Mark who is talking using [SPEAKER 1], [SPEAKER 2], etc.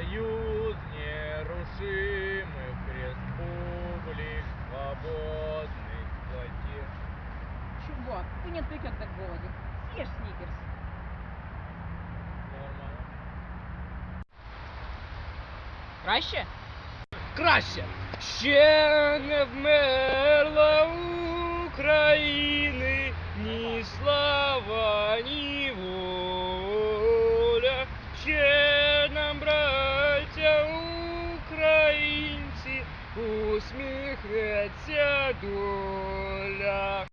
[SPEAKER 1] союз нерушимых республик свободных плоти.
[SPEAKER 2] Чувак, ты не отвлечен так голоде. Съешь сникерс.
[SPEAKER 1] Нормально.
[SPEAKER 2] Краще?
[SPEAKER 3] Краще! Ще в мене. усміхнеться доля.